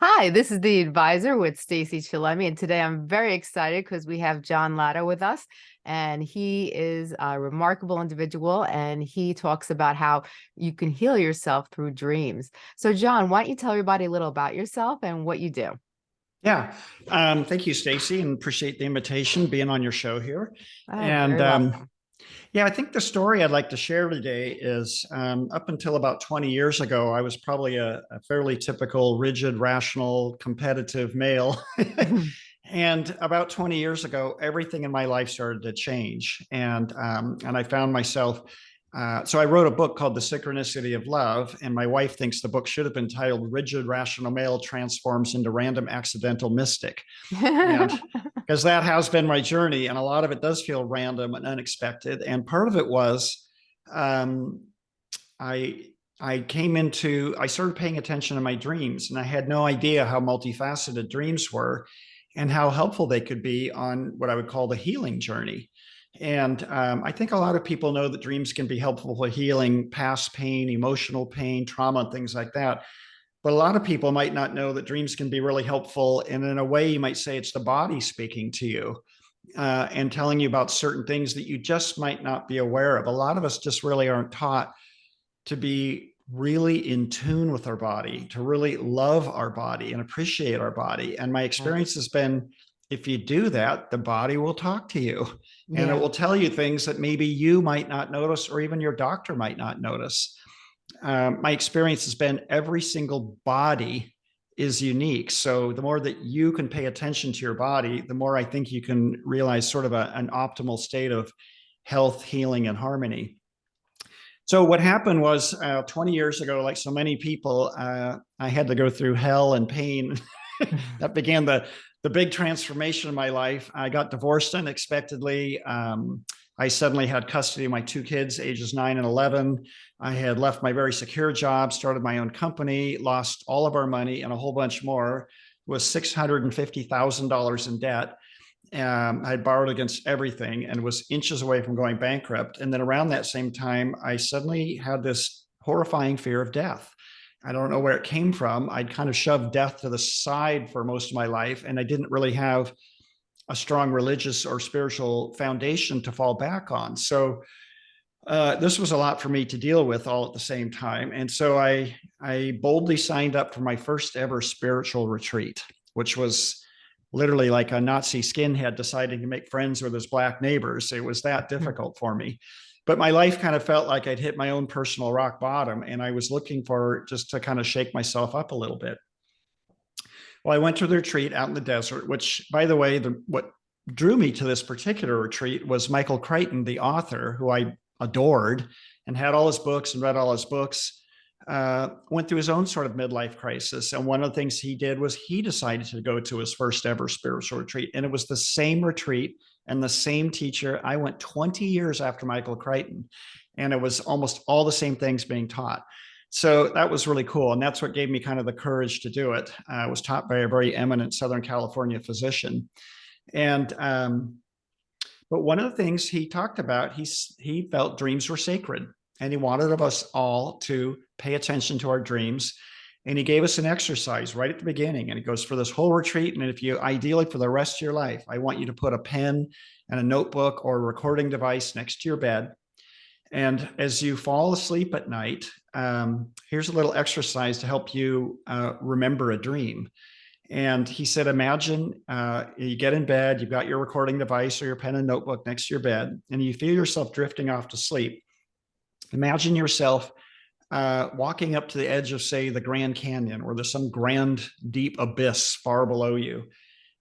Hi, this is the advisor with Stacy Chillemi, and today I'm very excited because we have John Latta with us, and he is a remarkable individual, and he talks about how you can heal yourself through dreams. So, John, why don't you tell everybody a little about yourself and what you do? Yeah, um, thank you, Stacy, and appreciate the invitation, being on your show here. Oh, and um. Yeah, I think the story I'd like to share today is um, up until about 20 years ago, I was probably a, a fairly typical, rigid, rational, competitive male. and about 20 years ago, everything in my life started to change, and um, and I found myself. Uh, so I wrote a book called The Synchronicity of Love, and my wife thinks the book should have been titled "Rigid Rational Male Transforms into Random Accidental Mystic," because that has been my journey, and a lot of it does feel random and unexpected. And part of it was, um, I I came into I started paying attention to my dreams, and I had no idea how multifaceted dreams were, and how helpful they could be on what I would call the healing journey. And um, I think a lot of people know that dreams can be helpful for healing past pain, emotional pain, trauma, and things like that. But a lot of people might not know that dreams can be really helpful. And in a way, you might say it's the body speaking to you uh, and telling you about certain things that you just might not be aware of. A lot of us just really aren't taught to be really in tune with our body, to really love our body and appreciate our body. And my experience has been if you do that, the body will talk to you and it will tell you things that maybe you might not notice or even your doctor might not notice. Um, my experience has been every single body is unique. So the more that you can pay attention to your body, the more I think you can realize sort of a, an optimal state of health, healing, and harmony. So what happened was uh, 20 years ago, like so many people, uh, I had to go through hell and pain. that began the the big transformation of my life. I got divorced unexpectedly. Um, I suddenly had custody of my two kids, ages nine and 11. I had left my very secure job, started my own company, lost all of our money and a whole bunch more, was $650,000 in debt. Um, I had borrowed against everything and was inches away from going bankrupt. And then around that same time, I suddenly had this horrifying fear of death. I don't know where it came from. I'd kind of shoved death to the side for most of my life, and I didn't really have a strong religious or spiritual foundation to fall back on. So uh, this was a lot for me to deal with all at the same time. And so I, I boldly signed up for my first ever spiritual retreat, which was literally like a Nazi skinhead deciding to make friends with his black neighbors. It was that Hmm. difficult for me but my life kind of felt like I'd hit my own personal rock bottom and I was looking for just to kind of shake myself up a little bit. Well, I went to the retreat out in the desert, which by the way, the, what drew me to this particular retreat was Michael Crichton, the author who I adored and had all his books and read all his books, uh, went through his own sort of midlife crisis. And one of the things he did was he decided to go to his first ever spiritual retreat. And it was the same retreat and the same teacher. I went 20 years after Michael Crichton, and it was almost all the same things being taught. So that was really cool. And that's what gave me kind of the courage to do it. It was taught by a very eminent Southern California physician. And, um, but one of the things he talked about, he, he felt dreams were sacred and he wanted of us all to pay attention to our dreams and he gave us an exercise right at the beginning. And it goes for this whole retreat. And if you ideally for the rest of your life, I want you to put a pen and a notebook or a recording device next to your bed. And as you fall asleep at night, um, here's a little exercise to help you uh, remember a dream. And he said, imagine uh, you get in bed, you've got your recording device or your pen and notebook next to your bed, and you feel yourself drifting off to sleep. Imagine yourself uh, walking up to the edge of, say, the Grand Canyon, or there's some grand, deep abyss far below you,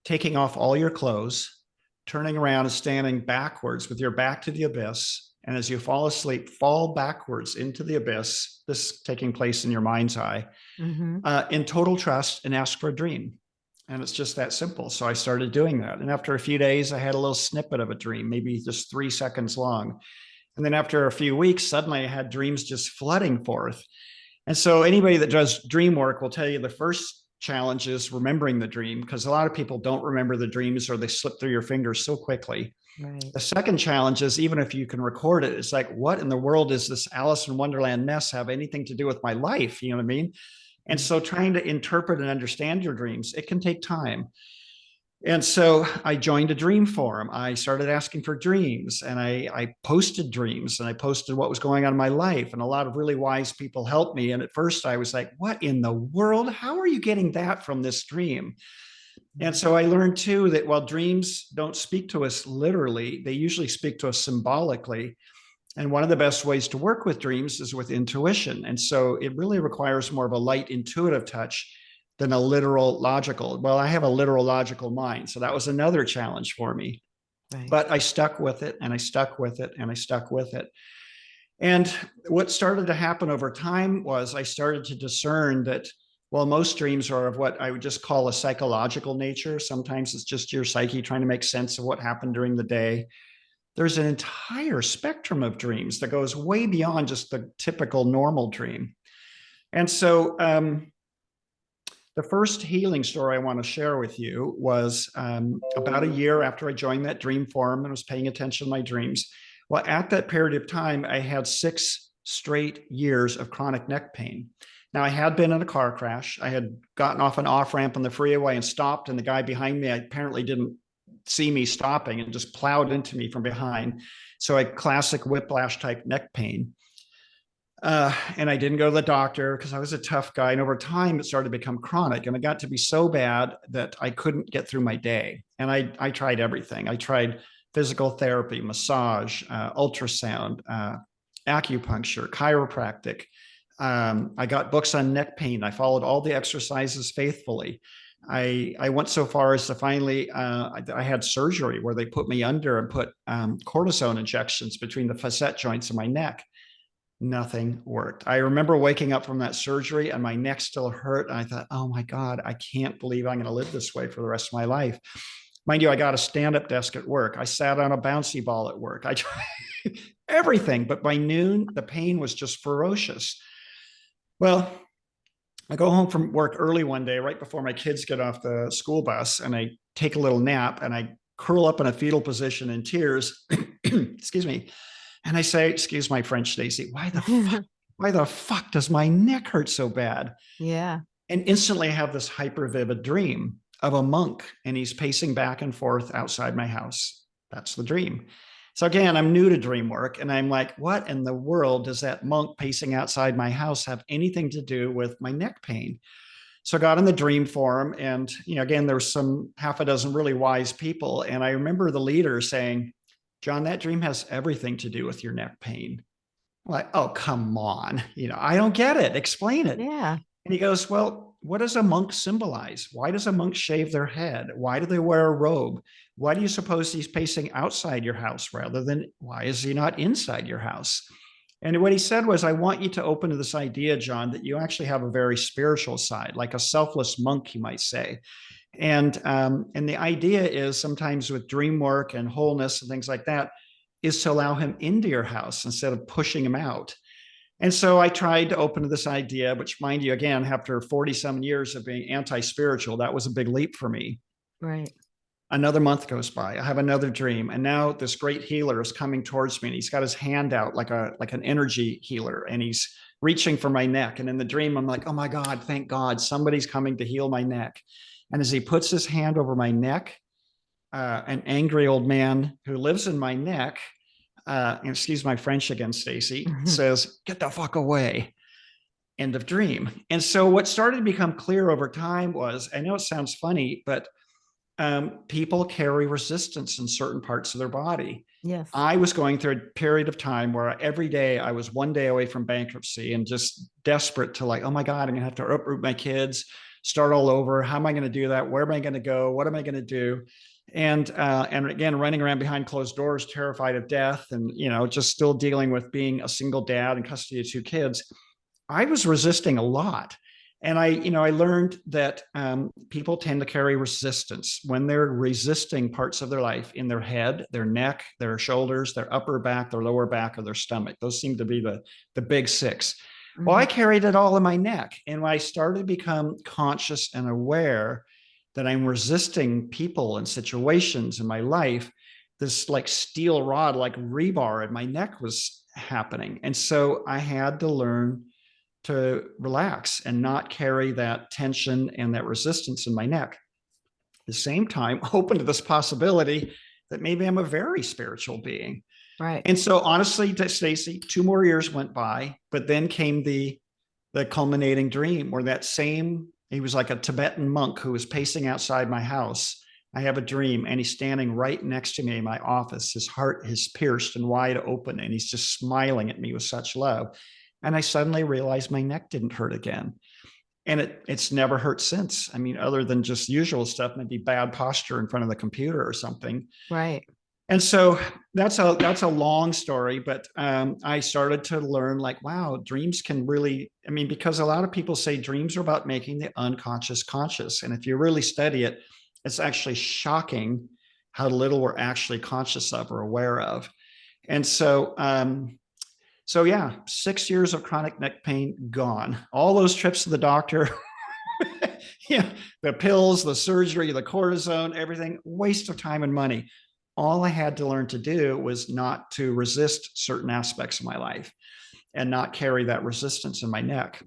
taking off all your clothes, turning around and standing backwards with your back to the abyss. And as you fall asleep, fall backwards into the abyss, this taking place in your mind's eye, Mhm. uh, in total trust and ask for a dream. And it's just that simple. So I started doing that. And after a few days, I had a little snippet of a dream, maybe just three seconds long. And then after a few weeks, suddenly I had dreams just flooding forth. And so anybody that does dream work will tell you the first challenge is remembering the dream because a lot of people don't remember the dreams or they slip through your fingers so quickly. Right. The second challenge is even if you can record it, it's like, what in the world is this Alice in Wonderland mess have anything to do with my life? You know what I mean? And mm. so trying to interpret and understand your dreams, it can take time. And so I joined a dream forum. I started asking for dreams and I, I posted dreams and I posted what was going on in my life. And a lot of really wise people helped me. And at first I was like, what in the world? How are you getting that from this dream? And so I learned too that while dreams don't speak to us literally, they usually speak to us symbolically. And one of the best ways to work with dreams is with intuition. And so it really requires more of a light intuitive touch than a literal logical. Well, I have a literal logical mind. So that was another challenge for me. Right. But I stuck with it and I stuck with it and I stuck with it. And what started to happen over time was I started to discern that well, most dreams are of what I would just call a psychological nature. Sometimes it's just your psyche trying to make sense of what happened during the day. There's an entire spectrum of dreams that goes way beyond just the typical normal dream. And so um, the first healing story I want to share with you was um, about a year after I joined that dream forum and was paying attention to my dreams. Well, at that period of time, I had six straight years of chronic neck pain. Now, I had been in a car crash. I had gotten off an off ramp on the freeway and stopped, and the guy behind me apparently didn't see me stopping and just plowed into me from behind. So I classic whiplash type neck pain. Uh, and I didn't go to the doctor because I was a tough guy. And over time, it started to become chronic. And it got to be so bad that I couldn't get through my day. And I, I tried everything. I tried physical therapy, massage, uh, ultrasound, uh, acupuncture, chiropractic. Um, I got books on neck pain. I followed all the exercises faithfully. I, I went so far as to finally, uh, I, I, had surgery where they put me under and put um, cortisone injections between the facet joints of my neck nothing worked. I remember waking up from that surgery and my neck still hurt. And I thought, oh my God, I can't believe I'm going to live this way for the rest of my life. Mind you, I got a stand-up desk at work. I sat on a bouncy ball at work. I tried everything, but by noon, the pain was just ferocious. Well, I go home from work early one day, right before my kids get off the school bus, and I take a little nap and I curl up in a fetal position in tears. Excuse me and I say, excuse my French, Stacy, why the fuck, why the fuck does my neck hurt so bad? Yeah. And instantly I have this hyper vivid dream of a monk and he's pacing back and forth outside my house. That's the dream. So again, I'm new to dream work and I'm like, what in the world does that monk pacing outside my house have anything to do with my neck pain? So I got in the dream forum and, you know, again, there was some half a dozen really wise people. And I remember the leader saying, John, that dream has everything to do with your neck pain. I'm like, oh, come on. You know, I don't get it. Explain it. Yeah. And he goes, well, what does a monk symbolize? Why does a monk shave their head? Why do they wear a robe? Why do you suppose he's pacing outside your house rather than why is he not inside your house? And what he said was, I want you to open to this idea, John, that you actually have a very spiritual side, like a selfless monk, you might say. And, um, and the idea is sometimes with dream work and wholeness and things like that, is to allow him into your house instead of pushing him out. And so I tried to open to this idea, which mind you, again, after 47 years of being anti-spiritual, that was a big leap for me. Right. Another month goes by. I have another dream. And now this great healer is coming towards me and he's got his hand out like a like an energy healer and he's reaching for my neck. And in the dream, I'm like, oh my God, thank God, somebody's coming to heal my neck. And as he puts his hand over my neck, uh, an angry old man who lives in my neck, uh, excuse my French again, Stacy, mm-hmm. says, get the fuck away. End of dream. And so what started to become clear over time was, I know it sounds funny, but um, people carry resistance in certain parts of their body. Yes. I was going through a period of time where every day I was one day away from bankruptcy and just desperate to like, oh my God, I'm gonna have to uproot my kids start all over. How am I going to do that? Where am I going to go? What am I going to do? And uh, and again, running around behind closed doors, terrified of death, and you know, just still dealing with being a single dad and custody of two kids. I was resisting a lot. And I, you know, I learned that um, people tend to carry resistance when they're resisting parts of their life in their head, their neck, their shoulders, their upper back, their lower back, or their stomach. Those seem to be the, the big six. Well, I mm-hmm. carried it all in my neck. And when I started to become conscious and aware that I'm resisting people and situations in my life, this like steel rod, like rebar in my neck was happening. And so I had to learn to relax and not carry that tension and that resistance in my neck. At the same time, open to this possibility that maybe I'm a very spiritual being. Right. And so honestly, Stacy, two more years went by, but then came the the culminating dream where that same he was like a Tibetan monk who was pacing outside my house. I have a dream and he's standing right next to me in my office. His heart is pierced and wide open and he's just smiling at me with such love. And I suddenly realized my neck didn't hurt again. And it it's never hurt since. I mean, other than just usual stuff, maybe bad posture in front of the computer or something. Right. And so that's a that's a long story, but um, I started to learn like, wow, dreams can really. I mean, because a lot of people say dreams are about making the unconscious conscious, and if you really study it, it's actually shocking how little we're actually conscious of or aware of. And so, um, so yeah, six years of chronic neck pain gone. All those trips to the doctor. yeah, the pills, the surgery, the cortisone, everything, waste of time and money all I had to learn to do was not to resist certain aspects of my life and not carry that resistance in my neck.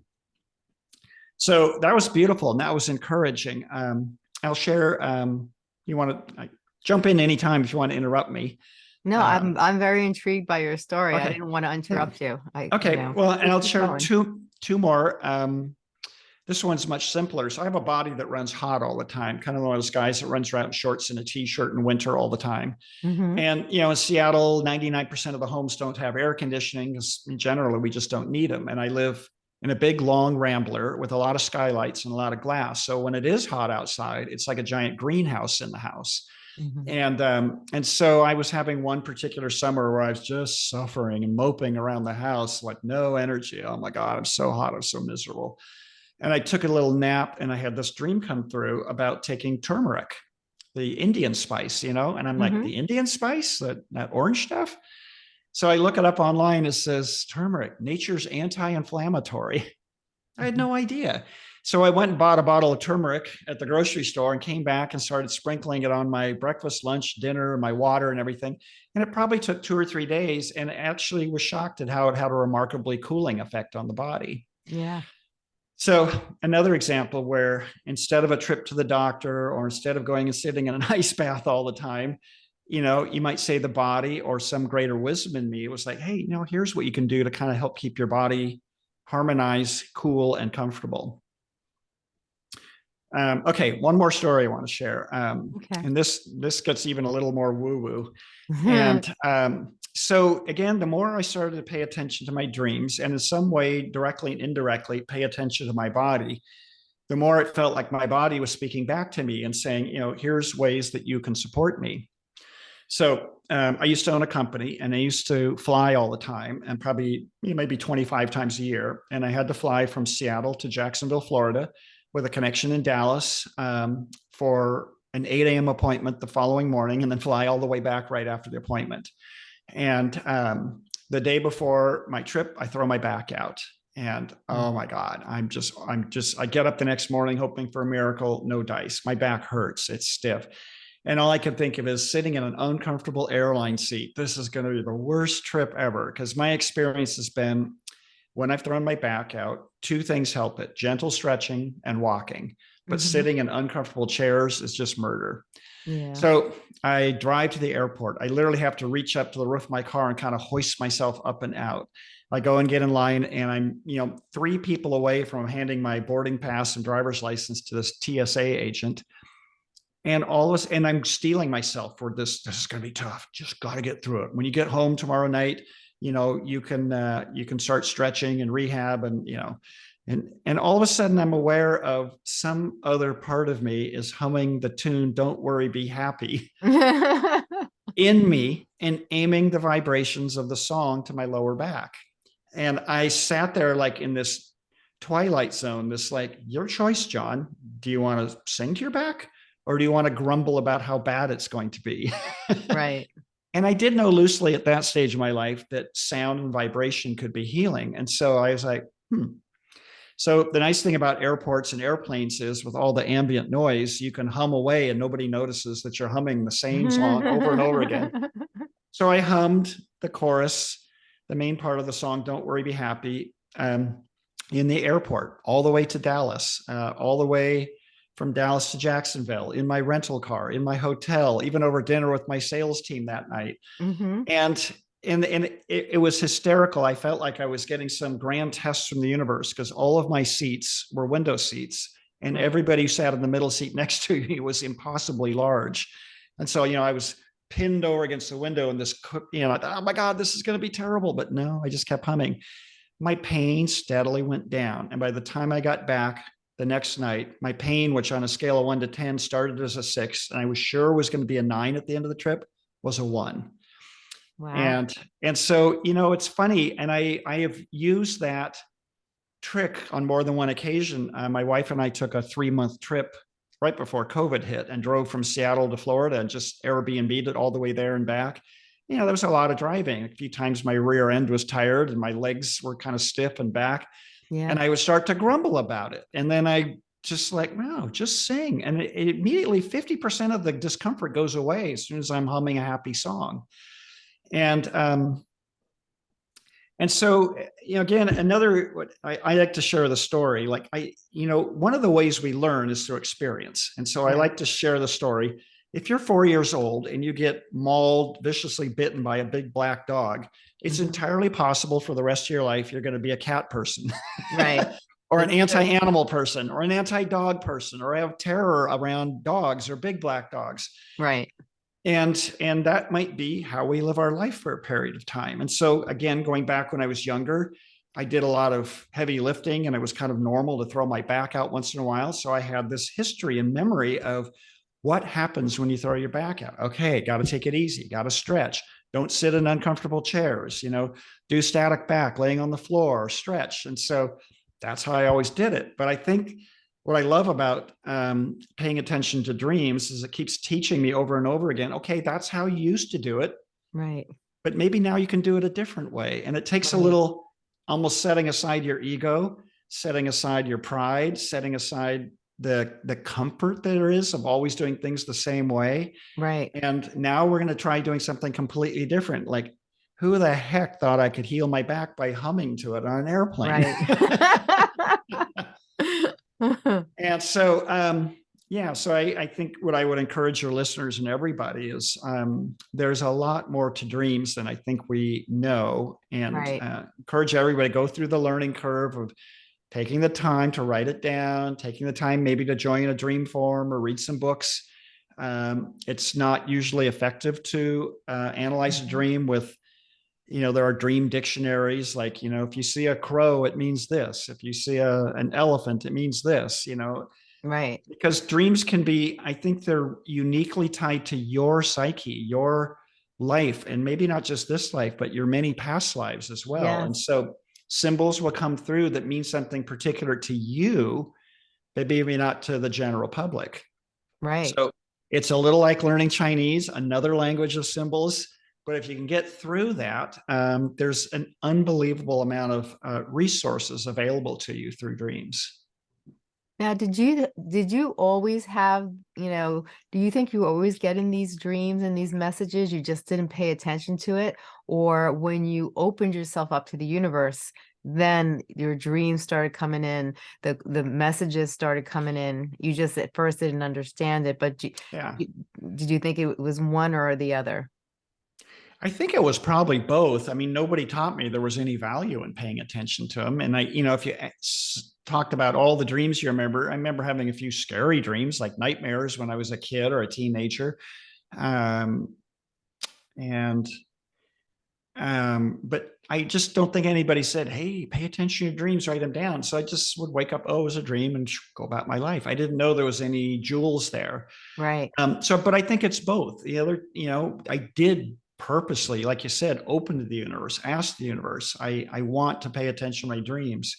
So that was beautiful and that was encouraging. Um, I'll share, um, you want to jump in anytime if you want to interrupt me. No, Um, I'm I'm very intrigued by your story. I didn't want to interrupt you. I, you Okay, know, well, and I'll share going. two, two more. Um, this one's much simpler. So I have a body that runs hot all the time, kind of one of those guys that runs around in shorts and a t-shirt in winter all the time. Mhm. And, you know, in Seattle, 99% of the homes don't have air conditioning because generally we just don't need them. And I live in a big, long rambler with a lot of skylights and a lot of glass. So when it is hot outside, it's like a giant greenhouse in the house. Mhm. And, um, and so I was having one particular summer where I was just suffering and moping around the house, like no energy. Oh my God, I'm so hot. I'm so miserable. And I took a little nap and I had this dream come through about taking turmeric, the Indian spice, you know, and I'm like, Mhm. the Indian spice, that, that orange stuff. So I look it up online. It says turmeric, nature's anti-inflammatory. I had no idea. So I went and bought a bottle of turmeric at the grocery store and came back and started sprinkling it on my breakfast, lunch, dinner, my water and everything. And it probably took two or three days and actually was shocked at how it had a remarkably cooling effect on the body. Yeah. So another example where instead of a trip to the doctor or instead of going and sitting in an ice bath all the time, you know, you might say the body or some greater wisdom in me was like, hey, you know, here's what you can do to kind of help keep your body harmonized, cool, and comfortable. Um, okay, one more story I want to share. Um, Okay. and this this gets even a little more woo-woo. And um, so again, the more I started to pay attention to my dreams and in some way, directly and indirectly, pay attention to my body, the more it felt like my body was speaking back to me and saying, you know, here's ways that you can support me. So um, I used to own a company and I used to fly all the time and probably you know, maybe 25 times a year. And I had to fly from Seattle to Jacksonville, Florida with a connection in Dallas um, for an 8 a.m. appointment the following morning and then fly all the way back right after the appointment. And um, the day before my trip, I throw my back out. And oh my God, I'm just, I'm just, I get up the next morning hoping for a miracle, no dice. My back hurts, it's stiff. And all I can think of is sitting in an uncomfortable airline seat. This is going to be the worst trip ever because my experience has been when I've thrown my back out, two things help it gentle stretching and walking. But Mhm. sitting in uncomfortable chairs is just murder. So I drive to the airport. I literally have to reach up to the roof of my car and kind of hoist myself up and out. I go and get in line and I'm, you know, three people away from handing my boarding pass and driver's license to this TSA agent. And all this, and I'm steeling myself for this. This is going to be tough. Just got to get through it. When you get home tomorrow night, you know, you can, uh, you can start stretching and rehab and, you know, and, and all of a sudden I'm aware of some other part of me is humming the tune, don't worry, be happy in me and aiming the vibrations of the song to my lower back. And I sat there like in this twilight zone, this like, your choice, John. Do you want to sing to your back or do you want to grumble about how bad it's going to be? right. And I did know loosely at that stage of my life that sound and vibration could be healing. And so I was like, hmm. So the nice thing about airports and airplanes is with all the ambient noise, you can hum away and nobody notices that you're humming the same song over and over again. So I hummed the chorus, the main part of the song, Don't Worry, Be Happy. Um, in the airport, all the way to Dallas, uh, all the way from Dallas to Jacksonville, in my rental car, in my hotel, even over dinner with my sales team that night. Mhm. And and and it, it was hysterical. I felt like I was getting some grand test from the universe because all of my seats were window seats, and everybody who sat in the middle seat next to me was impossibly large. And so, you know, I was pinned over against the window, and this, you know, I thought, oh my God, this is going to be terrible. But no, I just kept humming. My pain steadily went down, and by the time I got back the next night, my pain, which on a scale of one to ten started as a six, and I was sure was going to be a nine at the end of the trip, was a one Wow. and and so you know it's funny and i i have used that trick on more than one occasion uh, my wife and i took a three month trip right before covid hit and drove from seattle to florida and just airbnb'd it all the way there and back you know there was a lot of driving a few times my rear end was tired and my legs were kind of stiff and back Yeah. and I would start to grumble about it. And then I just like, no, just sing. And it, it immediately 50% of the discomfort goes away as soon as I'm humming a happy song. And um, and so, you know, again, another what I, I like to share the story. Like I, you know, one of the ways we learn is through experience. And so I like to share the story. If you're four years old and you get mauled, viciously bitten by a big black dog, it's Mhm. entirely possible for the rest of your life you're going to be a cat person Right. or an anti-animal person or an anti-dog person or have terror around dogs or big black dogs Right. And and that might be how we live our life for a period of time. And so again going back when i was younger i did a lot of heavy lifting and it was kind of normal to throw my back out once in a while. So i had this history and memory of what happens when you throw your back out. Okay got to take it easy got to stretch. Don't sit in uncomfortable chairs you know do static back laying on the floor stretch. And so that's how i always did it. But i think what I love about um, paying attention to dreams is it keeps teaching me over and over again. Okay, that's how you used to do it, Right. but maybe now you can do it a different way. And it takes a little, almost setting aside your ego, setting aside your pride, setting aside the the comfort there is of always doing things the same way. Right. And now we're going to try doing something completely different. Like, who the heck thought I could heal my back by humming to it on an airplane? Right. And so, um, yeah, so I, I think what I would encourage your listeners and everybody is um, there's a lot more to dreams than I think we know, and Right. uh, encourage everybody to go through the learning curve of taking the time to write it down, taking the time maybe to join a dream forum or read some books. Um, it's not usually effective to uh, analyze a Mhm. dream with you know there are dream dictionaries like you know if you see a crow it means this if you see a, an elephant it means this you know Right. because dreams can be i think they're uniquely tied to your psyche your life and maybe not just this life but your many past lives as well and so symbols will come through that mean something particular to you but maybe not to the general public Right. so it's a little like learning Chinese, another language of symbols. But if you can get through that, um, there's an unbelievable amount of uh, resources available to you through dreams. Now, did you did you always have, you know, do you think you always getting these dreams and these messages, you just didn't pay attention to it? Or when you opened yourself up to the universe, then your dreams started coming in, the the messages started coming in. You just at first didn't understand it, but you, Yeah. you- did you think it was one or the other? I think it was probably both. I mean, nobody taught me there was any value in paying attention to them. And I, you know, if you talked about all the dreams you remember, I remember having a few scary dreams, like nightmares when I was a kid or a teenager. Um, and, um, but I just don't think anybody said, Hey, pay attention to your dreams, write them down. So I just would wake up, oh, it was a dream and go about my life. I didn't know there was any jewels there. Right. Um, so, but I think it's both. The other, you know, I did purposely, like you said, open to the universe, ask the universe. I I want to pay attention to my dreams,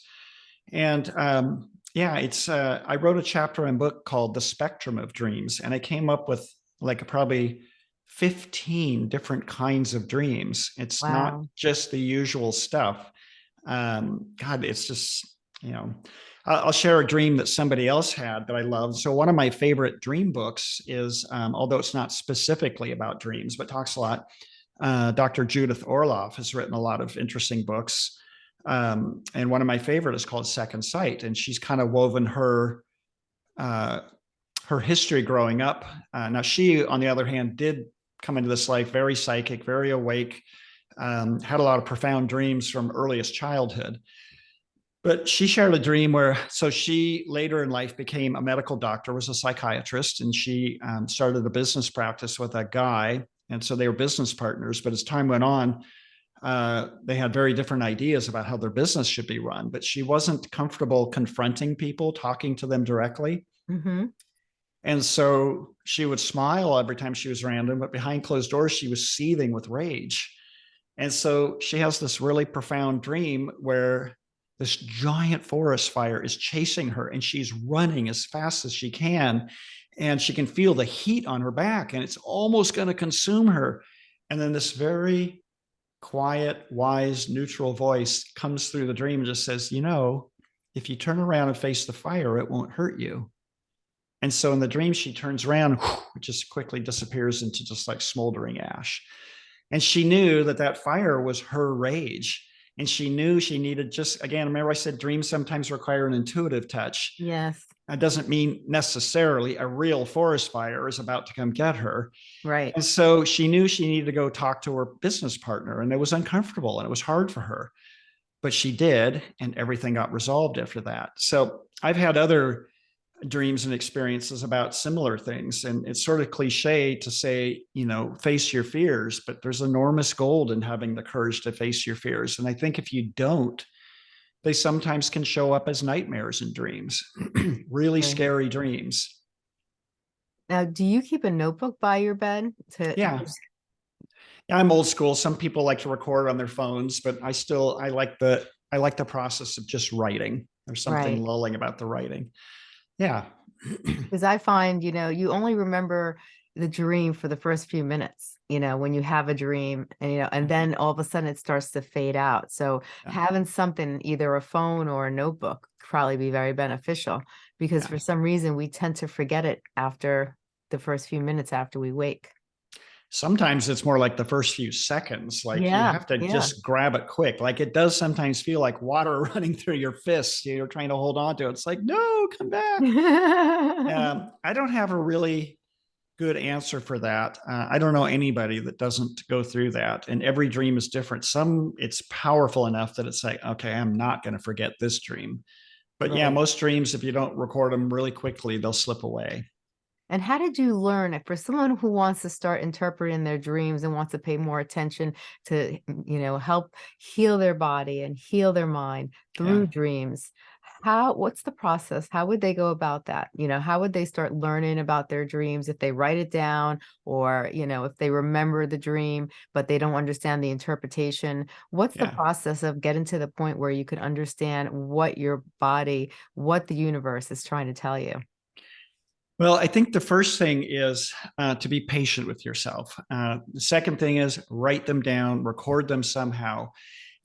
and um, yeah, it's. Uh, I wrote a chapter in a book called "The Spectrum of Dreams," and I came up with like probably fifteen different kinds of dreams. It's not just the usual stuff. Um, God, it's just you know. I'll share a dream that somebody else had that I love. So one of my favorite dream books is, um, although it's not specifically about dreams, but talks a lot. Uh, Dr. Judith Orloff has written a lot of interesting books. Um, and one of my favorite is called Second Sight, and she's kind of woven her uh, her history growing up. Uh, now, she, on the other hand, did come into this life very psychic, very awake, um, had a lot of profound dreams from earliest childhood. But she shared a dream where, so she later in life became a medical doctor, was a psychiatrist, and she um, started a business practice with a guy. And so they were business partners. But as time went on, uh, they had very different ideas about how their business should be run. But she wasn't comfortable confronting people, talking to them directly. hmm And so she would smile every time she was around him, but behind closed doors, she was seething with rage. And so she has this really profound dream where this giant forest fire is chasing her and she's running as fast as she can. And she can feel the heat on her back and it's almost going to consume her. And then this very quiet, wise, neutral voice comes through the dream and just says, you know, if you turn around and face the fire, it won't hurt you. And so in the dream, she turns around, it just quickly disappears into just like smoldering ash. And she knew that that fire was her rage. And she knew she needed just, again, remember I said dreams sometimes require an intuitive touch. Yes. That doesn't mean necessarily a real forest fire is about to come get her. Right. And so she knew she needed to go talk to her business partner and it was uncomfortable and it was hard for her. But she did, and everything got resolved after that. So I've had other dreams and experiences about similar things. And it's sort of cliche to say, you know, face your fears, but there's enormous gold in having the courage to face your fears. And I think if you don't, they sometimes can show up as nightmares and dreams, really Okay. scary dreams. Now, do you keep a notebook by your bed to? Yeah. Yeah, I'm old school. Some people like to record on their phones, but I still I like the I like the process of just writing. There's something Right. lulling about the writing. Yeah. Because I find, you know, you only remember the dream for the first few minutes, you know, when you have a dream and, you know, and mm-hmm. then all of a sudden it starts to fade out. So Yeah. having something, either a phone or a notebook probably be very beneficial because Yeah. for some reason we tend to forget it after the first few minutes after we wake. Sometimes it's more like the first few seconds. Like you have to yeah. just grab it quick. Like it does sometimes feel like water running through your fists. You're trying to hold on to it. It's like, no, come back. um, I don't have a really good answer for that. Uh, I don't know anybody that doesn't go through that. And every dream is different. Some it's powerful enough that it's like, okay, I'm not going to forget this dream. But yeah, most dreams, if you don't record them really quickly, they'll slip away. And how did you learn it for someone who wants to start interpreting their dreams and wants to pay more attention to, mm, you know, help heal their body and heal their mind through Yeah. dreams? How, what's the process? How would they go about that? You know, how would they start learning about their dreams if they write it down or, you know, if they remember the dream, but they don't understand the interpretation? What's the process of getting to the point where you can understand what your body, what the universe is trying to tell you? Well, I think the first thing is uh, to be patient with yourself. Uh, the second thing is write them down, record them somehow.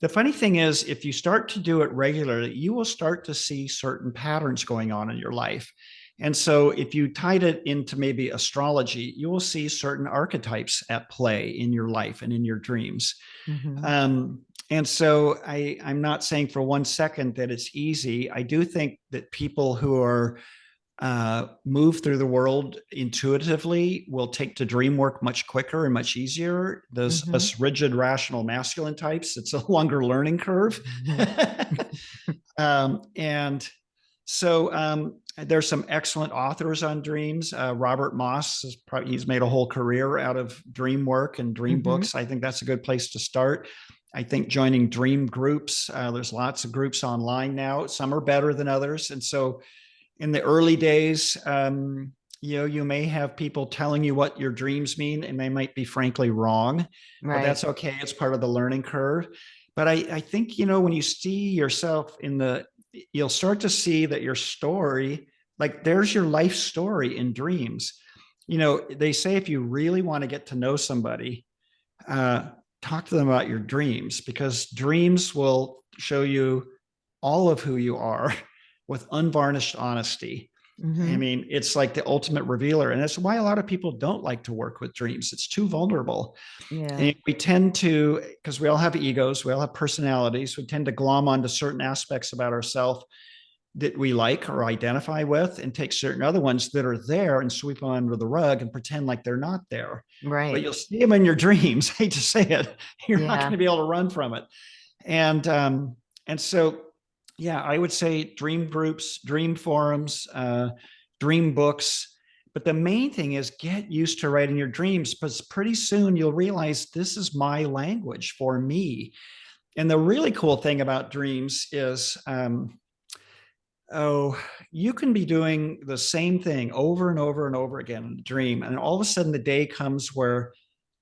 The funny thing is, if you start to do it regularly, you will start to see certain patterns going on in your life. And so, if you tied it into maybe astrology, you will see certain archetypes at play in your life and in your dreams. Mhm. Um, and so I, I'm not saying for one second that it's easy. I do think that people who are uh, move through the world intuitively will take to dream work much quicker and much easier. Those Mhm. us rigid, rational, masculine types, it's a longer learning curve. um, and so um, there's some excellent authors on dreams. Uh, Robert Moss is probably he's made a whole career out of dream work and dream Mhm. books. I think that's a good place to start. I think joining dream groups. Uh, there's lots of groups online now. Some are better than others, and so in the early days, um, you know, you may have people telling you what your dreams mean, and they might be frankly wrong but that's okay. It's part of the learning curve. But I, I think, you know, when you see yourself in the, you'll start to see that your story, like there's your life story in dreams. You know, they say if you really want to get to know somebody, uh, talk to them about your dreams because dreams will show you all of who you are with unvarnished honesty. I Mhm. mean, it's like the ultimate revealer. And that's why a lot of people don't like to work with dreams. It's too vulnerable. Yeah, And we tend to, because we all have egos, we all have personalities, we tend to glom onto certain aspects about ourselves that we like or identify with and take certain other ones that are there and sweep them under the rug and pretend like they're not there. Right. But you'll see them in your dreams. hate to say it. You're not going to be able to run from it. And um, and so yeah, I would say dream groups, dream forums, uh, dream books. But the main thing is get used to writing your dreams because pretty soon you'll realize this is my language for me. And the really cool thing about dreams is, um, oh, you can be doing the same thing over and over and over again in a dream. And all of a sudden the day comes where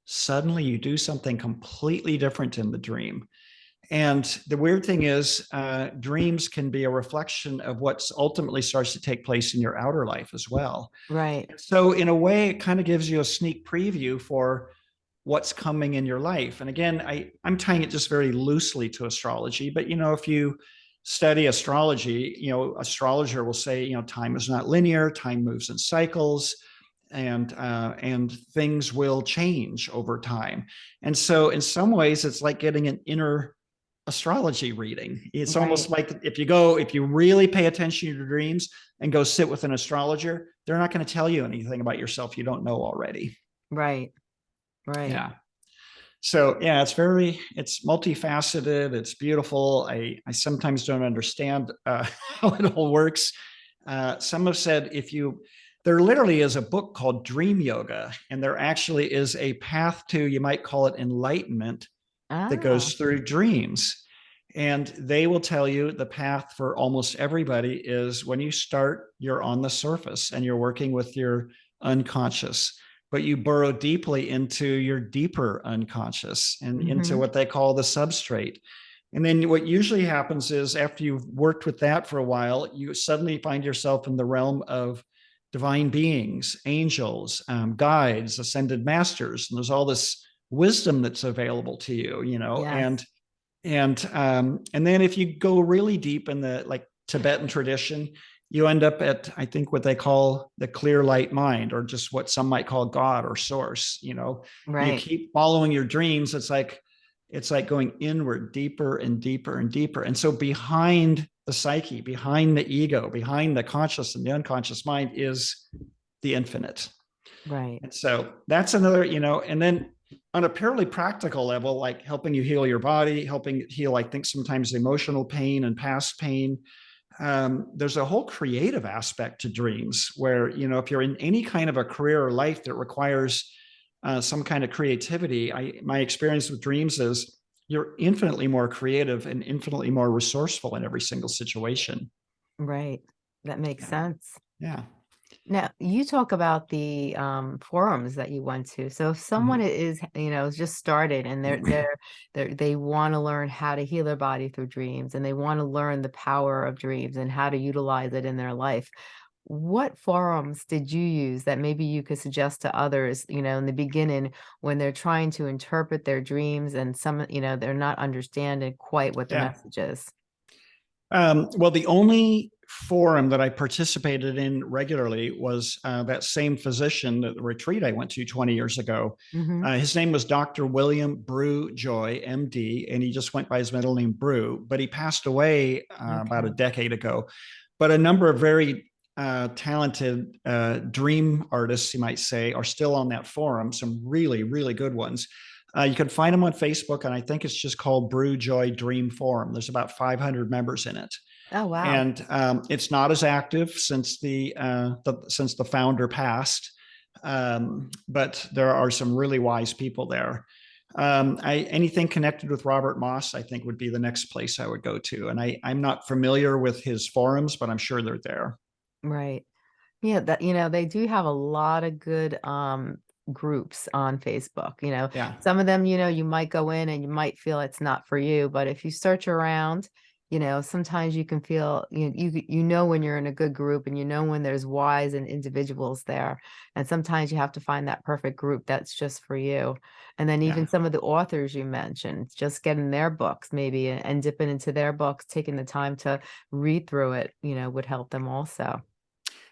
suddenly you do something completely different in the dream. And the weird thing is, uh, dreams can be a reflection of what's ultimately starts to take place in your outer life as well. Right. So, in a way, it kind of gives you a sneak preview for what's coming in your life. And again, I, I'm tying it just very loosely to astrology, but you know, if you study astrology, you know, astrologer will say, you know, time is not linear, time moves in cycles and uh, and things will change over time. And so in some ways it's like getting an inner astrology reading. It's almost like if you go, if you really pay attention to your dreams and go sit with an astrologer, they're not going to tell you anything about yourself you don't know already. Right. Right. Yeah. So yeah, it's very, it's multifaceted. It's beautiful. I, I sometimes don't understand uh, how it all works. Uh, some have said if you, there literally is a book called Dream Yoga, and there actually is a path to, you might call it enlightenment, that Ah, goes through dreams. And they will tell you the path for almost everybody is when you start, you're on the surface and you're working with your unconscious, but you burrow deeply into your deeper unconscious and into Mhm. what they call the substrate. And then what usually happens is after you've worked with that for a while, you suddenly find yourself in the realm of divine beings, angels, um, guides, ascended masters. And there's all this wisdom that's available to you, you know, Yes. and and um, and then if you go really deep in the like Tibetan tradition, you end up at I think what they call the clear light mind, or just what some might call God or source. You know, right. you keep following your dreams. It's like it's like going inward, deeper and deeper and deeper. And so behind the psyche, behind the ego, behind the conscious and the unconscious mind is the infinite. Right. And so that's another, you know, and then on a purely practical level, like helping you heal your body, helping heal, I think sometimes emotional pain and past pain. Um, there's a whole creative aspect to dreams where, you know, if you're in any kind of a career or life that requires uh, some kind of creativity, I, my experience with dreams is you're infinitely more creative and infinitely more resourceful in every single situation. Right. That makes Yeah. sense. Yeah. Now, you talk about the um, forums that you went to. So if someone Mm-hmm. is, you know, just started and they're they're they're they want to learn how to heal their body through dreams and they want to learn the power of dreams and how to utilize it in their life. What forums did you use that maybe you could suggest to others, you know, in the beginning when they're trying to interpret their dreams and some, you know, they're not understanding quite what the Yeah. message is? Um, well, the only forum that I participated in regularly was uh, that same physician that the retreat I went to 20 years ago. Mhm. Uh, his name was Dr. William Brugh Joy, MD, and he just went by his middle name Brugh, but he passed away uh, about a decade ago. But a number of very uh, talented uh, dream artists, you might say, are still on that forum, some really, really good ones. Uh, you can find them on Facebook, and I think it's just called Brugh Joy Dream Forum. There's about 500 members in it, Oh, wow. and um, it's not as active since the, uh, the since the founder passed. Um, but there are some really wise people there. Um, I, anything connected with Robert Moss, I think, would be the next place I would go to. And I, I'm not familiar with his forums, but I'm sure they're there. Right. Yeah, that you know, they do have a lot of good um groups on Facebook, you know. Yeah. Some of them, you know, you might go in and you might feel it's not for you, but if you search around, you know, sometimes you can feel you you you know when you're in a good group and you know when there's wise and individuals there. And sometimes you have to find that perfect group that's just for you. And then even Yeah. some of the authors you mentioned, just getting their books maybe and, and dipping into their books, taking the time to read through it, you know, would help them also.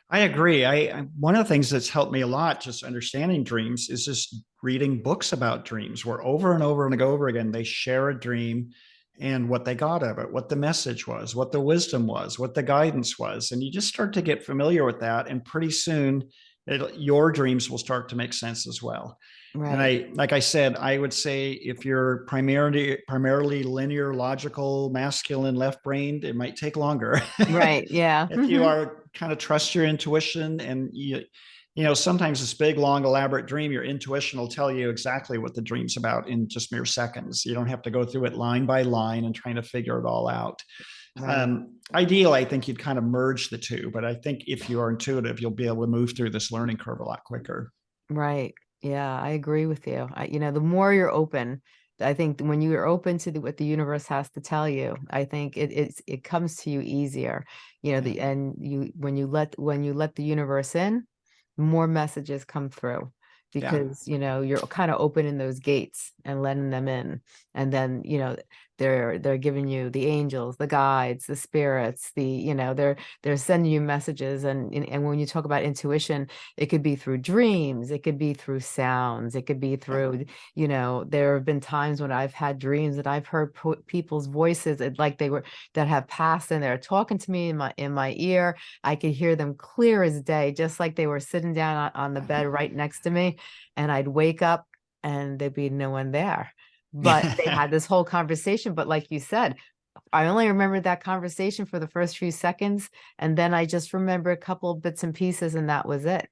I agree. I, I one of the things that's helped me a lot just understanding dreams is just reading books about dreams where over and over and over again they share a dream and what they got of it, what the message was, what the wisdom was, what the guidance was. And you just start to get familiar with that. And pretty soon it, your dreams will start to make sense as well. Right. And I, like I said, I would say if you're primarily primarily linear, logical, masculine, left-brained, it might take longer. right. Yeah. if you mm-hmm. are kind of trust your intuition and you, you know, sometimes this big, long, elaborate dream, your intuition will tell you exactly what the dream's about in just mere seconds. You don't have to go through it line by line and trying to figure it all out. Right. Um, ideal, I think you'd kind of merge the two, but I think if you are intuitive, you'll be able to move through this learning curve a lot quicker. Right. Yeah, I agree with you. I, you know, the more you're open, I think when you're open to the, what the universe has to tell you, I think it it's, it comes to you easier. You know, the and you when you let when you let the universe in, more messages come through Yeah. because you know you're kind of opening those gates and letting them in and then you know they're they're giving you the angels the guides the spirits the you know they're they're sending you messages and and when you talk about intuition it could be through dreams it could be through sounds it could be through you know there have been times when i've had dreams that i've heard people's voices like they were that have passed and they're talking to me in my in my ear I could hear them clear as day, just like they were sitting down on, on the bed right next to me. And I'd wake up and there'd be no one there. But they had this whole conversation. But like you said, I only remember that conversation for the first few seconds. And then I just remember a couple bits and pieces, and that was it.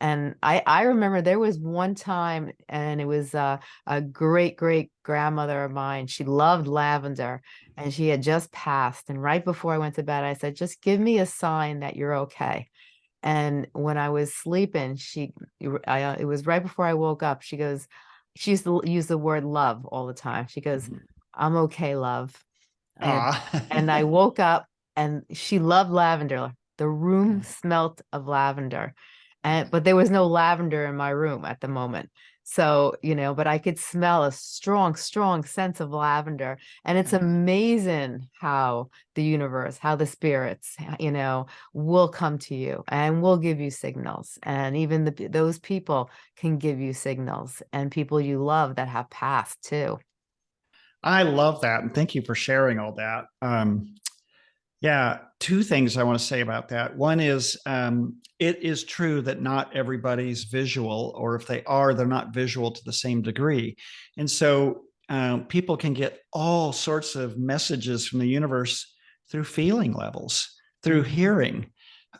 And I, I remember there was one time, and it was uh, a great great grandmother of mine. She loved lavender, and she had just passed. And right before I went to bed, I said, "Just give me a sign that you're okay." And when I was sleeping, she, I, uh, it was right before I woke up. She goes, she used to use the word love all the time. She goes, Mhm. "I'm okay, love." And and I woke up and she loved lavender. The room smelt of lavender. And but there was no lavender in my room at the moment. So, you know, but I could smell a strong, strong sense of lavender. And it's amazing how the universe, how the spirits, you know, will come to you and will give you signals. And even the, those people can give you signals and people you love that have passed too. I love that. And thank you for sharing all that. Um, yeah, two things I want to say about that. One is um, it is true that not everybody's visual, or if they are, they're not visual to the same degree. And so um, people can get all sorts of messages from the universe through feeling levels, through Mhm. hearing.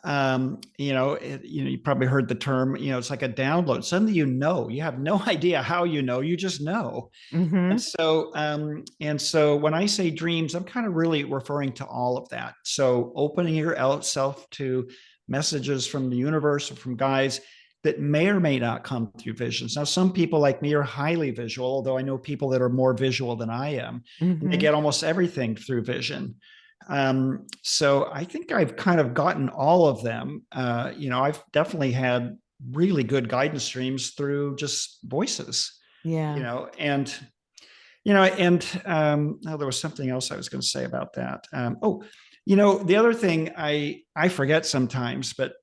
Um, you know, it, you know, you probably heard the term, you know, it's like a download. Suddenly you know, you have no idea how you know, you just know. Mhm. And so, um, and so when I say dreams, I'm kind of really referring to all of that. So opening yourself to messages from the universe or from guides that may or may not come through visions. Now, some people like me are highly visual, although I know people that are more visual than I am. And they Mhm. get almost everything through vision. Um, so I think I've kind of gotten all of them. Uh, you know, I've definitely had really good guidance streams through just voices Yeah. you know and you know and um oh, there was something else i was going to say about that um oh you know the other thing i i forget sometimes but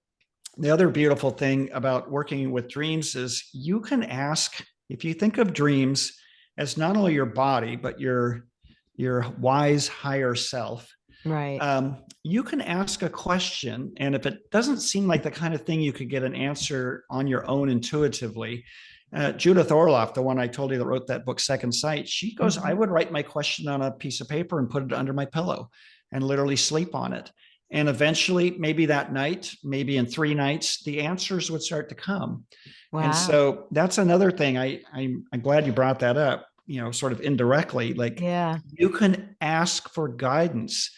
the other beautiful thing about working with dreams is you can ask if you think of dreams as not only your body but your your wise higher self Right. um, you can ask a question and if it doesn't seem like the kind of thing you could get an answer on your own intuitively uh, judith orloff the one i told you that wrote that book second sight she goes i Mhm. would write my question on a piece of paper and put it under my pillow and literally sleep on it and eventually maybe that night maybe in three nights the answers would start to come wow. and so that's another thing I, I'm, I'm glad you brought that up you know sort of indirectly like yeah. you can ask for guidance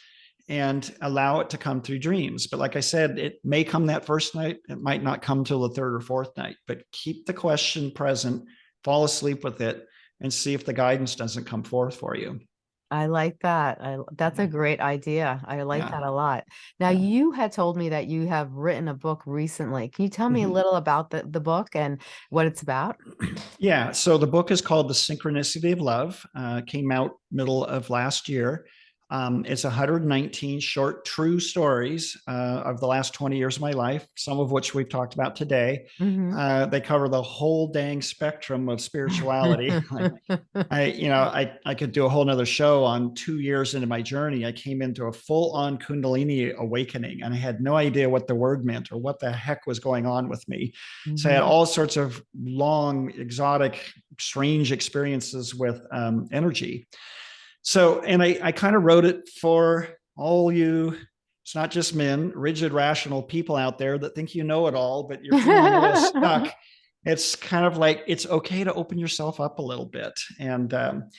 and allow it to come through dreams. But like I said, it may come that first night, it might not come till the third or fourth night, but keep the question present, fall asleep with it, and see if the guidance doesn't come forth for you. I like that. I, that's a great idea. I like Yeah. that a lot. Now, Yeah. you had told me that you have written a book recently. Can you tell me a Mhm. little about the, the book and what it's about? Yeah. So the book is called The Synchronicity of Love, uh, came out middle of last year. Um, it's 119 short, true stories uh, of the last 20 years of my life, some of which we've talked about today. Mhm. Uh, they cover the whole dang spectrum of spirituality. Like, I, you know, I, I could do a whole nother show on two years into my journey. I came into a full on Kundalini awakening and I had no idea what the word meant or what the heck was going on with me. So I had Mhm. all sorts of long, exotic, strange experiences with um, energy. So, and I, I kind of wrote it for all you, it's not just men, rigid, rational people out there that think you know it all, but you're feeling a little stuck. It's kind of like, it's okay to open yourself up a little bit. And, um,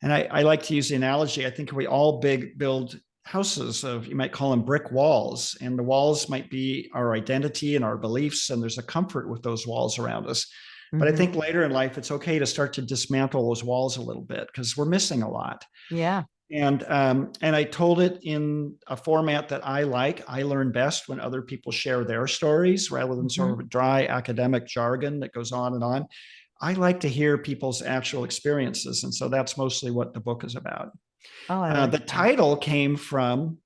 and I, I like to use the analogy. I think we all big build houses of, you might call them brick walls and the walls might be our identity and our beliefs. And there's a comfort with those walls around us. But I think later in life, it's okay to start to dismantle those walls a little bit because we're missing a lot. Yeah. And um, and I told it in a format that I like. I learn best when other people share their stories rather than sort of a dry academic jargon that goes on and on. I like to hear people's actual experiences, and so that's mostly what the book is about. Oh, I Uh, the that. title came from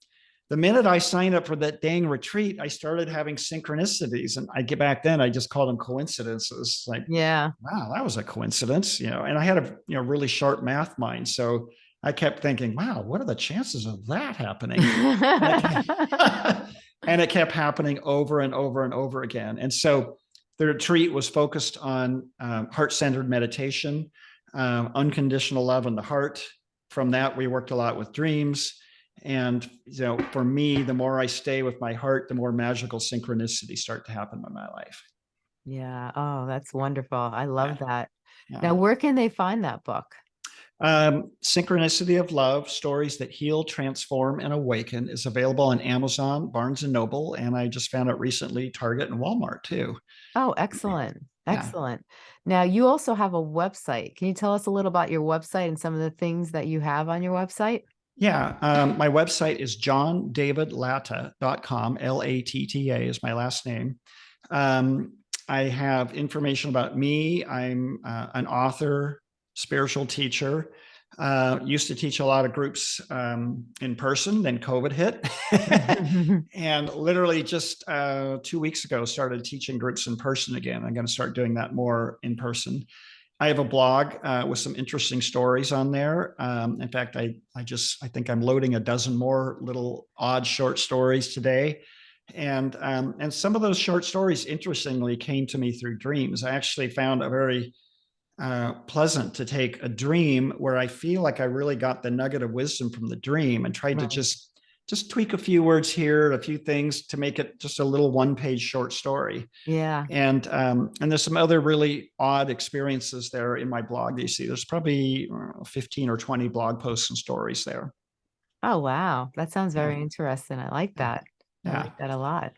the minute I signed up for that dang retreat, I started having synchronicities, and I get back then I just called them coincidences. Like Yeah. wow, that was a coincidence, you know, and I had a you know really sharp math mind. So I kept thinking, wow, what are the chances of that happening? and it kept happening over and over and over again. And so the retreat was focused on um, heart-centered meditation, um, unconditional love in the heart. From that, we worked a lot with dreams. And you know, for me, the more I stay with my heart, the more magical synchronicities start to happen in my life. Yeah. Oh, that's wonderful. I love that. Yeah. Now, where can they find that book? Um, Synchronicity of Love, Stories That Heal, Transform, and Awaken is available on Amazon, Barnes and Noble, and I just found it recently, Target and Walmart too. Oh, excellent. Yeah. Excellent. Now, you also have a website. Can you tell us a little about your website and some of the things that you have on your website? Yeah, um, my website is johndavidlatta.com. L-A-T-T-A is my last name. Um, I have information about me. I'm uh, an author, spiritual teacher. Uh, used to teach a lot of groups um, in person, then COVID hit. and literally just uh, two weeks ago, started teaching groups in person again. I'm going to start doing that more in person. I have a blog uh, with some interesting stories on there. Um, in fact, I I just I think I'm loading a dozen more little odd short stories today, and um, and some of those short stories, interestingly, came to me through dreams. I actually found a very uh, pleasant to take a dream where I feel like I really got the nugget of wisdom from the dream and tried to just just tweak a few words here, a few things to make it just a little one page short story. Yeah. And um, and there's some other really odd experiences there in my blog. that You see, there's probably uh, 15 or 20 blog posts and stories there. Oh, wow. That sounds Yeah. very interesting. I like Yeah. that. I Yeah. like that a lot.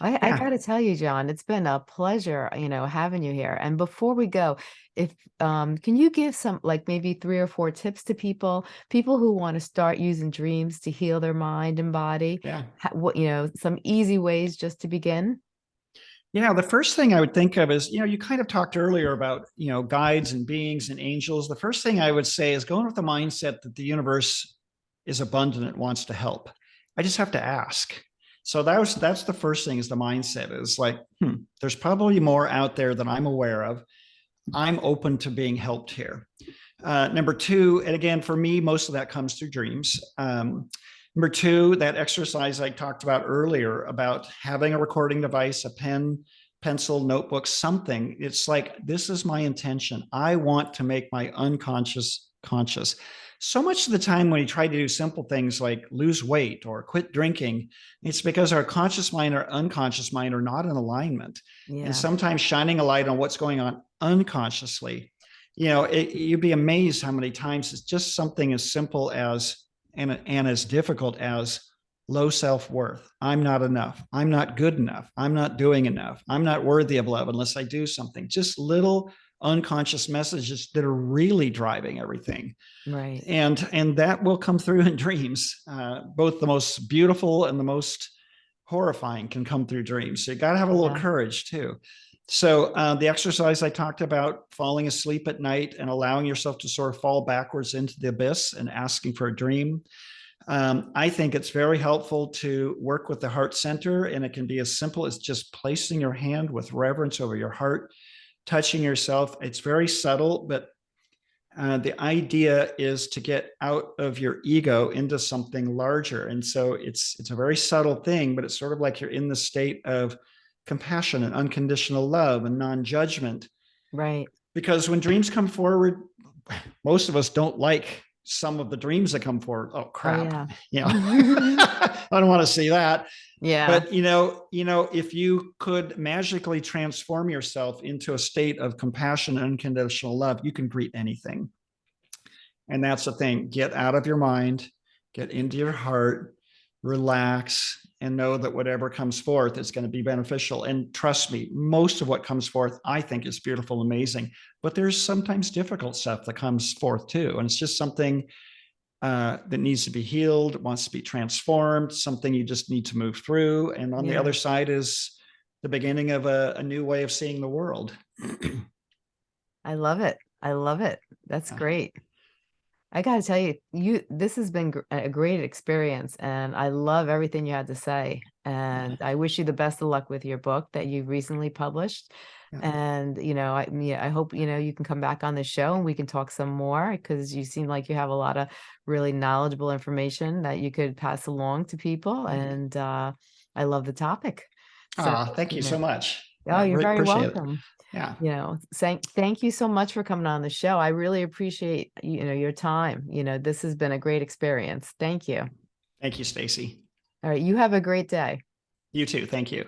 I, I Yeah. got to tell you, John, it's been a pleasure, you know, having you here. And before we go, if um, can you give some like maybe three or four tips to people, people who want to start using dreams to heal their mind and body? Yeah. Ha- What, you know, some easy ways just to begin? Yeah, the first thing I would think of is, you know, you kind of talked earlier about, you know, guides and beings and angels. The first thing I would say is going with the mindset that the universe is abundant and wants to help. I just have to ask. So that was that's the first thing is the mindset is like, hmm, there's probably more out there than I'm aware of. I'm open to being helped here. Uh, number two, and again, for me, most of that comes through dreams. Um, Number two, that exercise I talked about earlier about having a recording device, a pen, pencil, notebook, something. It's like, this is my intention. I want to make my unconscious conscious. So much of the time when we try to do simple things like lose weight or quit drinking, it's because our conscious mind or unconscious mind are not in alignment. Yeah. And sometimes shining a light on what's going on unconsciously, you know, it, you'd be amazed how many times it's just something as simple as and, and as difficult as low self-worth. I'm not enough. I'm not good enough. I'm not doing enough. I'm not worthy of love unless I do something. Just little unconscious messages that are really driving everything. Right. And and that will come through in dreams. Uh, both the most beautiful and the most horrifying can come through dreams. So you got to have a little Yeah. courage too. So uh, the exercise I talked about, falling asleep at night and allowing yourself to sort of fall backwards into the abyss and asking for a dream. Um, I think it's very helpful to work with the heart center and it can be as simple as just placing your hand with reverence over your heart, touching yourself. It's very subtle, but uh, the idea is to get out of your ego into something larger. And so it's it's a very subtle thing, but it's sort of like you're in the state of compassion and unconditional love and non-judgment. Right. Because when dreams come forward, most of us don't like some of the dreams that come forward. Oh Oh, crap. yeah. You know, I don't want to see that. Yeah. But you know, you know, if you could magically transform yourself into a state of compassion and unconditional love, you can greet anything. And that's the thing. Get out of your mind, get into your heart, relax, and know that whatever comes forth is going to be beneficial. And trust me, most of what comes forth, I think, is beautiful, amazing. But there's sometimes difficult stuff that comes forth too. And it's just something uh, that needs to be healed, wants to be transformed, something you just need to move through. And on the other side is the beginning of a, a new way of seeing the world. I love it. I love it. That's Yeah. great. I gotta tell you, you this has been a great experience, and I love everything you had to say. And I wish you the best of luck with your book that you recently published. Yeah. And you know, I yeah, I hope you know you can come back on the show and we can talk some more because you seem like you have a lot of really knowledgeable information that you could pass along to people. Mhm. And uh, I love the topic. So, Ah, thank you know- so much. Oh, you're re- very appreciate it. welcome Yeah. you know thank thank you so much for coming on the show i really appreciate you know your time you know this has been a great experience thank you Thank you, Stacy. all right you have a great day You too. Thank you.